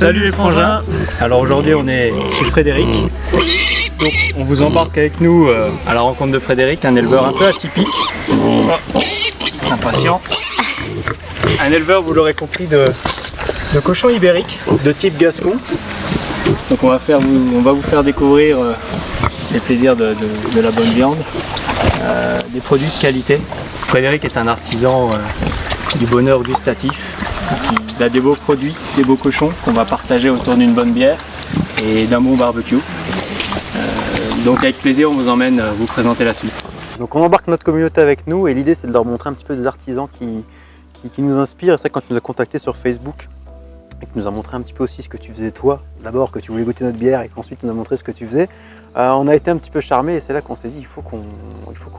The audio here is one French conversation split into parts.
Salut les frangins Alors aujourd'hui on est chez Frédéric. Donc on vous embarque avec nous euh, à la rencontre de Frédéric, un éleveur un peu atypique. Il s'impatiente. Un éleveur, vous l'aurez compris, de, de cochons ibériques de type gascon. Donc on va, faire, vous- on va vous faire découvrir euh, les plaisirs de, de- de la bonne viande, euh, des produits de qualité. Frédéric est un artisan euh, du bonheur gustatif. Il a des beaux produits, des beaux cochons qu'on va partager autour d'une bonne bière et d'un bon barbecue. Euh, donc avec plaisir, on vous emmène euh, vous présenter la suite. Donc on embarque notre communauté avec nous et l'idée c'est de leur montrer un petit peu des artisans qui, qui, nous inspirent. C'est que quand tu nous as contactés sur Facebook et que tu nous as montré un petit peu aussi ce que tu faisais toi, d'abord que tu voulais goûter notre bière et qu'ensuite tu nous as montré ce que tu faisais, euh, on a été un petit peu charmés et c'est là qu'on s'est dit il faut qu'on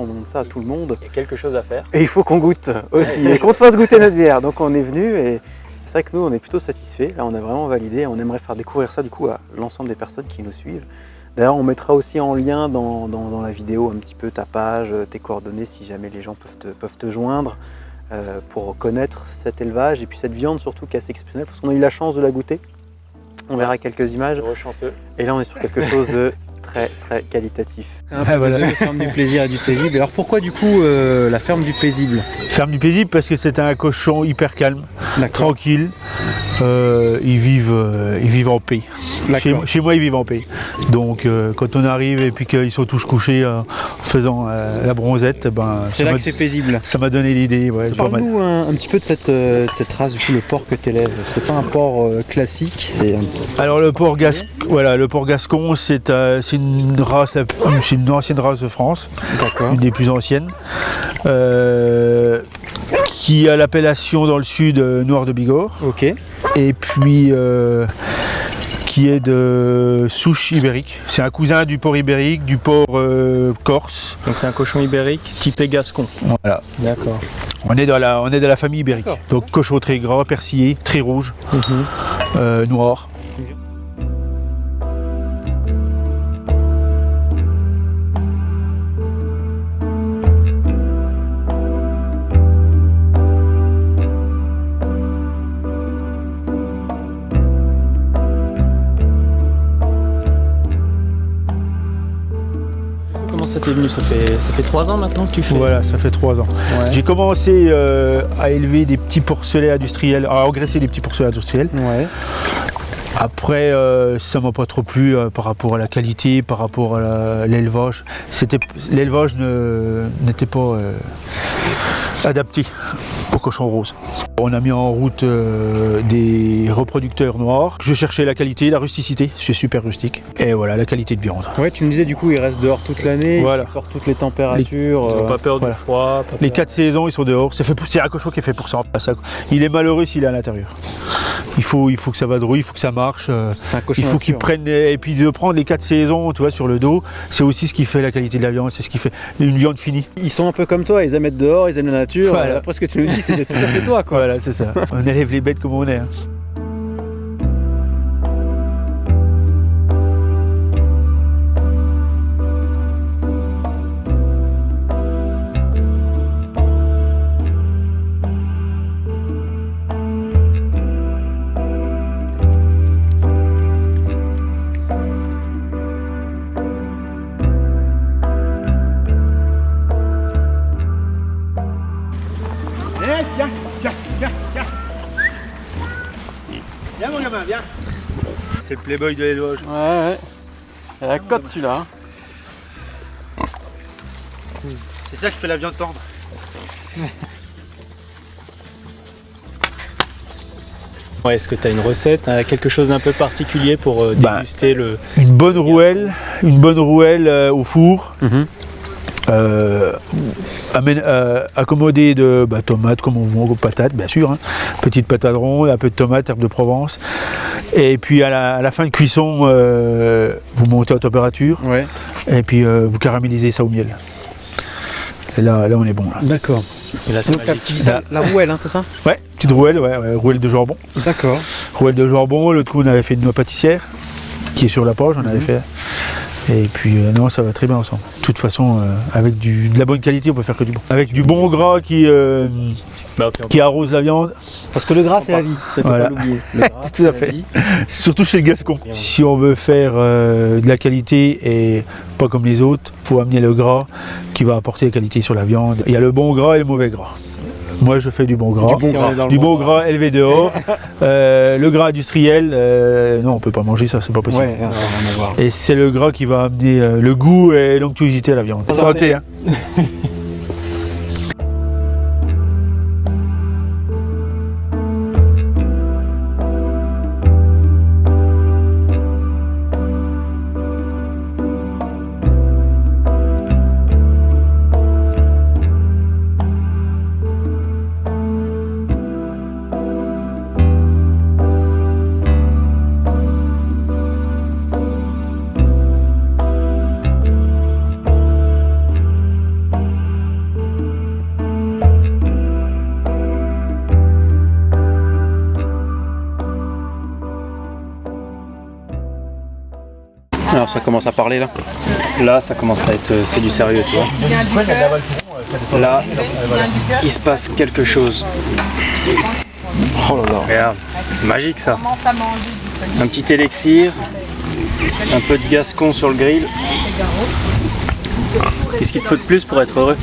montre ça à tout le monde Il y a quelque chose à faire. et il faut qu'on goûte aussi et qu'on te fasse goûter notre bière. Donc on est venu et c'est vrai que nous on est plutôt satisfaits. Là on a vraiment validé. On aimerait faire découvrir ça du coup à l'ensemble des personnes qui nous suivent. D'ailleurs on mettra aussi en lien dans, dans- dans la vidéo un petit peu ta page, tes coordonnées si jamais les gens peuvent te, peuvent te joindre euh, pour connaître cet élevage et puis cette viande surtout qui est assez exceptionnelle parce qu'on a eu la chance de la goûter. On verra quelques images chanceux. et là on est sur quelque chose de très très qualitatif. C'est un peu voilà. ferme du plaisir et du paisible. Alors pourquoi du coup euh, la ferme du paisible? Ferme du paisible parce que c'est un cochon hyper calme, tranquille. Euh, ils, vivent, euh, ils vivent en paix. Chez, moi, ils vivent en paix. Donc, euh, quand on arrive et puis qu'ils sont tous couchés euh, en faisant euh, la bronzette, ben, C'est là que c'est paisible. ça m'a donné l'idée. Ouais. Parle-nous un, un petit peu de cette, euh, de cette race, du coup, le porc que tu élèves. C'est pas un porc euh, classique, c'est un... Alors le port, gas... voilà, le port gascon, c'est euh, c'est une race, la- c'est une ancienne race de France, une des plus anciennes, euh, qui a l'appellation dans le sud euh, Noir de Bigorre. Ok. et puis euh, qui est de souche ibérique. C'est un cousin du porc ibérique, du porc euh, corse. Donc c'est un cochon ibérique typé gascon. Voilà. D'accord. On est dans la, on est dans la famille ibérique. Donc cochon très gras, persillé, très rouge, Mhm. euh, noir. Ça t'est venu ça fait, ça fait 3 ans maintenant que tu fais Voilà, ça fait trois ans. Ouais. J'ai commencé euh, à élever des petits porcelets industriels, à engraisser des petits porcelets industriels. Ouais. Après, euh, ça m'a pas trop plu euh, par rapport à la qualité, par rapport à l'élevage. C'était l'élevage n'était pas euh, adapté aux cochons roses. On a mis en route euh, des reproducteurs noirs. Je cherchais la qualité, la rusticité. C'est super rustique. Et voilà, la qualité de viande. Ouais, tu me disais du coup, il reste dehors toute l'année, Voilà. il supporte toutes les températures. Ils euh, ont pas peur voilà. du froid. Les quatre saisons, ils sont dehors. C'est fait pour- un cochon qui est fait pour. Ça- Il est malheureux s'il est à l'intérieur. Il faut, il faut que ça vadrouille, il faut que ça marche. euh, Il faut qu'ils prennent et puis de prendre les quatre saisons, tu vois, sur le dos, c'est aussi ce qui fait la qualité de la viande, c'est ce qui fait une viande finie. Ils sont un peu comme toi, ils aiment être dehors, ils aiment la nature. Voilà. Euh, Après ce que tu nous dis, c'est tout à fait toi quoi. Voilà, c'est ça. on élève les bêtes comme on est. hein. C'est le playboy de l'élevage. Ouais ouais. Et la cote celui-là. hein. C'est ça qui fait la viande tendre. Ouais, Est-ce que tu as une recette, hein, quelque chose d'un peu particulier pour euh, Bah, déguster le. Une bonne rouelle, une bonne rouelle euh, au four. Mhm. Euh, euh, accommodé de bah, tomates comme on veut, patates bien sûr, hein. petites patates rondes, un peu de tomates, herbes de Provence. Et puis à la, à la fin de cuisson, euh, vous montez en température Ouais. et puis euh, vous caramélisez ça au miel. Et là, là on est bon. Là. D'accord. Et là, c'est Donc la, la- rouelle, hein, c'est ça? Ouais, petite rouelle, ouais, ouais, rouelle de jambon. D'accord. Rouelle de jambon, l'autre coup on avait fait une noix pâtissière qui est sur la page, on avait Mhm. fait. Et puis euh, non, ça va très bien ensemble. De toute façon, euh, avec du, de la bonne qualité, on peut faire que du bon. Avec du bon gras qui, euh, Bah, qui arrose la viande, Parce que le gras, c'est la vie. Ça, faut Voilà. pas l'oublier. Le gras, Tout à la fait. vie. surtout chez le Gascon. Si on veut faire euh, de la qualité et pas comme les autres, faut amener le gras qui va apporter la qualité sur la viande. Il y a le bon gras et le mauvais gras. Moi, je fais du bon gras. Du bon bon gras élevé dehors. Euh, le gras industriel, euh, non, on peut pas manger ça, c'est pas possible. Ouais, voir. Et c'est le gras qui va amener euh, le goût et l'onctuosité à la viande. Santé. hein. Alors ça commence à parler là. Là, ça commence à être. C'est du sérieux, tu vois. Là, il se passe quelque chose. Oh là là. Regarde, c'est magique ça. Un petit élixir, un peu de gascon sur le grill. Qu'est-ce qu'il te faut de plus pour être heureux?